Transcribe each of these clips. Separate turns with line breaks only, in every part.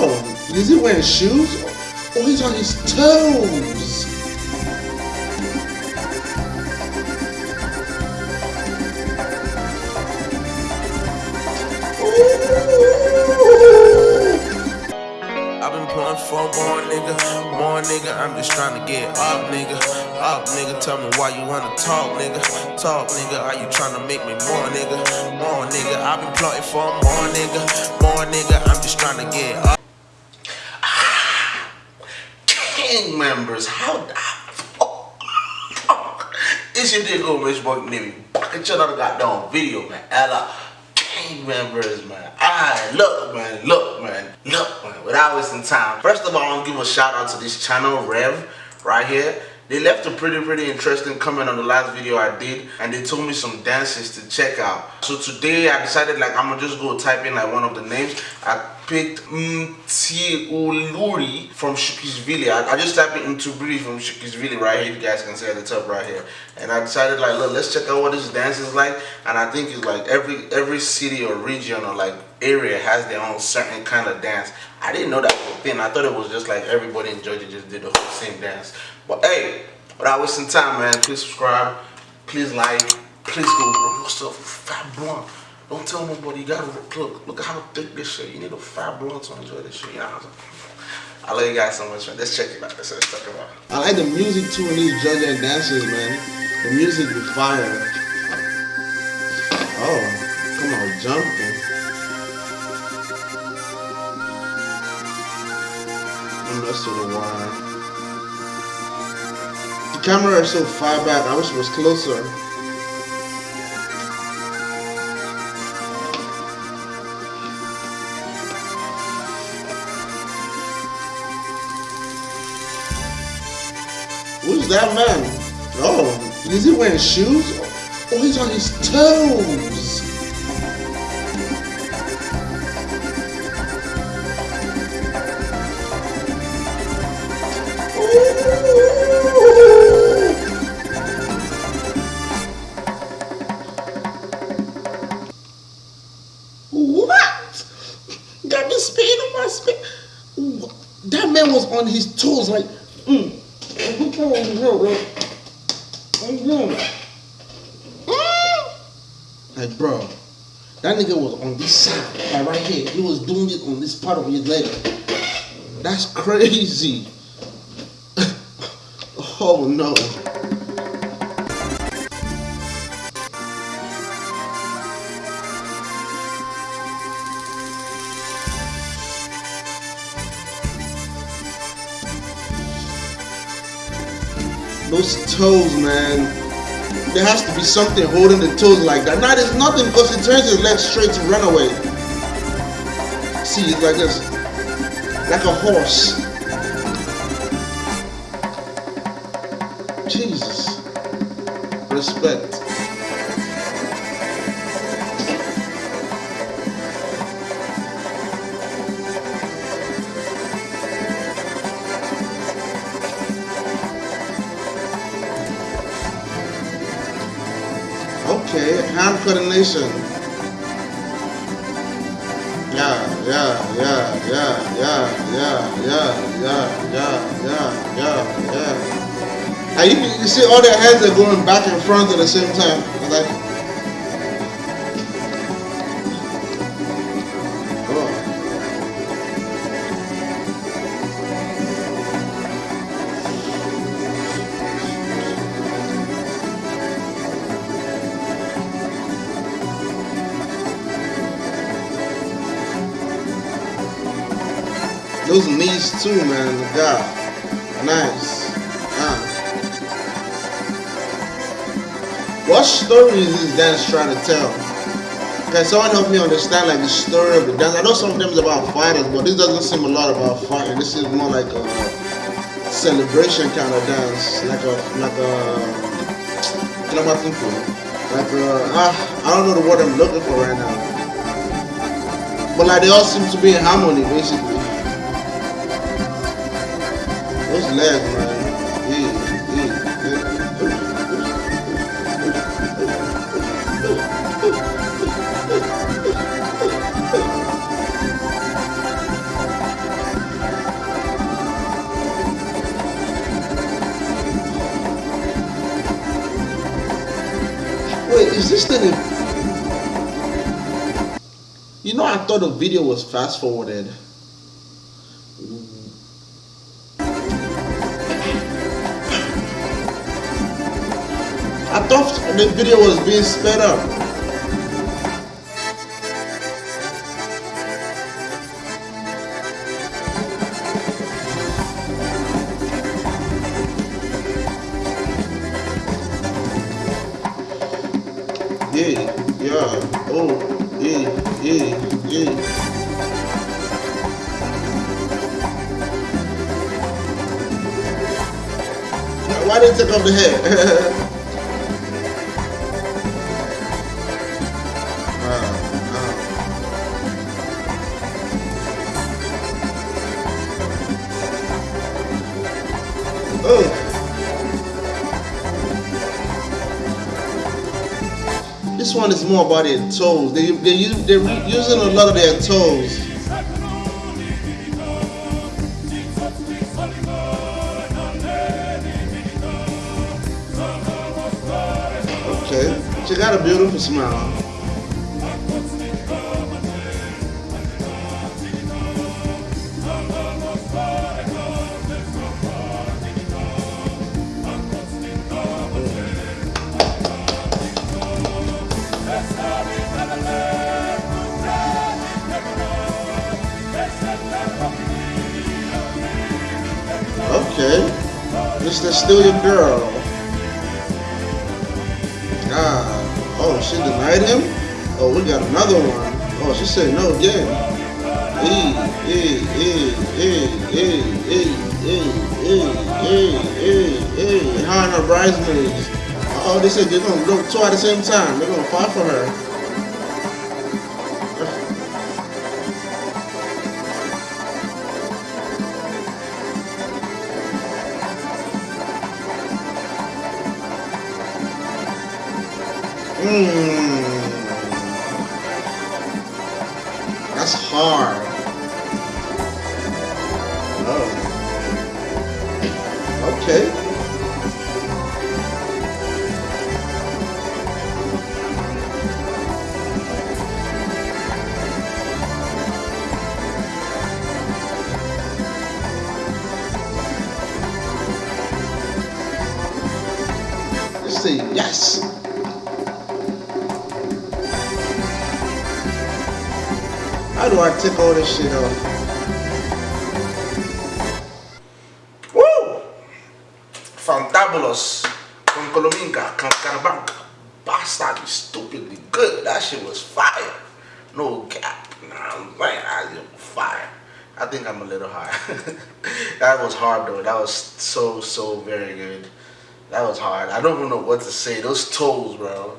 Oh, is he wearing shoes? Oh, he's on his toes.
I've been pulling for more nigga, more nigga. I'm just trying to get up, nigga. Up, nigga. Tell me why you wanna talk, nigga. Talk, nigga. Are you trying to make me more, nigga? More, nigga. I've been plotting for more, nigga. More, nigga. I'm just trying to get up.
Gang members, how the? It's your nigga Rich Boy Navy. Back at another goddamn video, man. Ella, uh, gang members, man. Alright, look, man, look, man, look, man. Without wasting time. First of all, I want to give a shout out to this channel, Rev, right here. They left a pretty, pretty interesting comment on the last video I did, and they told me some dances to check out. So today I decided like I'm gonna just go type in like one of the names. I picked Mtiuluri from Sukhishvili. I, I just typed in Mtubiri from Sukhishvili right here. You guys can see at the top right here. And I decided like, look, let's check out what this dance is like. And I think it's like every every city or region or like area has their own certain kind of dance. I didn't know that was a thing. I thought it was just like everybody in Georgia just did the whole same dance. But hey, without wasting time, man, please subscribe, please like, please go roll yourself a fat blunt. Don't tell nobody you gotta look, look at how thick this shit. You need a fat blunt to enjoy this shit. I'm saying? I love you guys so much, man. Let's check it out. Let's, let's talk about it.
I like the music too in these Georgia dances, man. The music be fire. Oh, come on, jumping. That's to the wire. The camera is so far back. I wish it was closer. Who's that man? Oh, is he wearing shoes? Oh, he's on his toes. On his toes, like, mm. Like, bro, that nigga was on this side, like right here. He was doing it on this part of his leg. That's crazy. oh no. Those toes, man. There has to be something holding the toes like that. Now there's nothing because he turns his legs straight to run away. See, it's like this. Like a horse. Jesus. Respect. Hand coordination. Yeah, yeah, yeah, yeah, yeah, yeah, yeah, yeah, yeah, yeah, yeah, yeah. And you, you see all their hands are going back and front at the same time. Like, Those knees too, man. God, nice. Ah. What story is this dance trying to tell? Can someone help me understand like the story of the dance? I know some of them is about fighters, but this doesn't seem a lot about fighting. This is more like a celebration kind of dance, like a like a. What am I? Like a, ah, I don't know the word I'm looking for right now. But like they all seem to be in harmony, basically. Wait, is this thing You know, I thought the video was fast forwarded I thought the video was being sped up. Yeah, yeah, oh, yeah, yeah, yeah. Why did they take off the head? This one is more about their toes. They, they, they're using a lot of their toes. Okay, she got a beautiful smile. Mr. Still Your Girl. Ah. Oh, she denied him? Oh, we got another one. Oh, she said no again. Hey, hey, hey, hey, hey, hey, hey, hey, hey, hey, hey. Her and her bridesmaids. Oh, they said they're gonna go two at the same time. They're gonna fight for her. R. Oh. Okay. Let's see. Yes. Do I take all this shit off?
Woo! Fantabulous from Colominga, Carabanca. Bastard, stupidly good. That shit was fire. No gap. Nah, man, I fire. I think I'm a little high. that was hard though. That was so, so very good. That was hard. I don't even know what to say. Those toes, bro.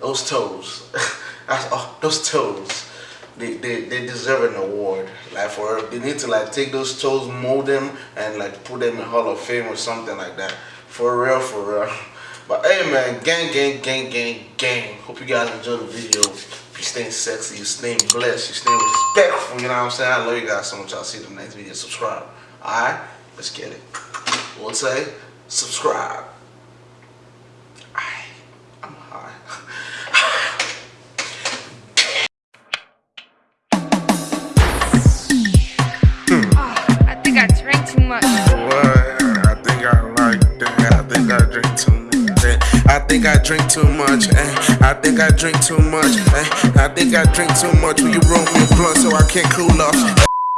Those toes. That's, oh, those toes they, they, they deserve an award. Like for they need to like take those toes, mold them, and like put them in Hall of Fame or something like that. For real, for real. But hey man, gang, gang, gang, gang, gang. Hope you guys enjoyed the video. You staying sexy, you staying blessed, you staying respectful, you know what I'm saying? I love you guys so much. I'll see you in the next video. Subscribe. Alright? Let's get it. We'll say subscribe. Think I like that. I think I drink too much. I think I drink too much. I think I drink too much. Eh? I think I drink too much. Eh. Eh. Will you roll me a blunt so I can't cool off? Eh.